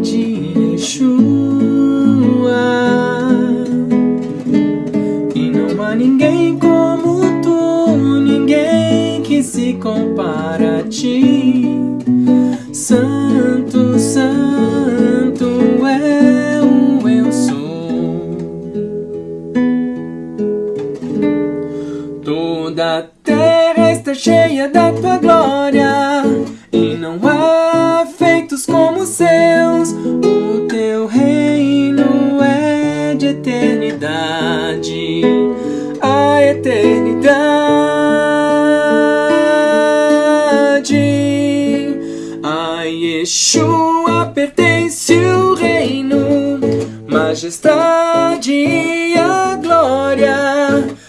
de Yeshua. E não há ninguém como tu Ninguém que se compara a ti. Santo, santo é o eu sou Toda a terra está cheia da tua glória. Deus, o teu reino é de eternidade a eternidade. A Yeshua pertence o reino, majestade e a glória,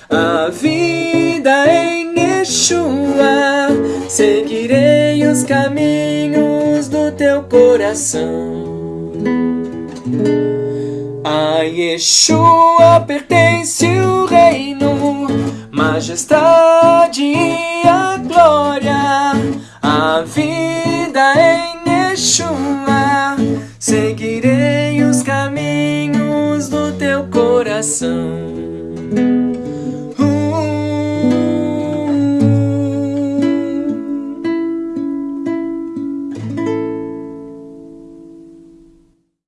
a vida em Yeshua. Seguirei os caminhos teu coração. A Yeshua pertence o reino, majestade e a glória, a vida em Yeshua. Seguirei os caminhos do teu coração.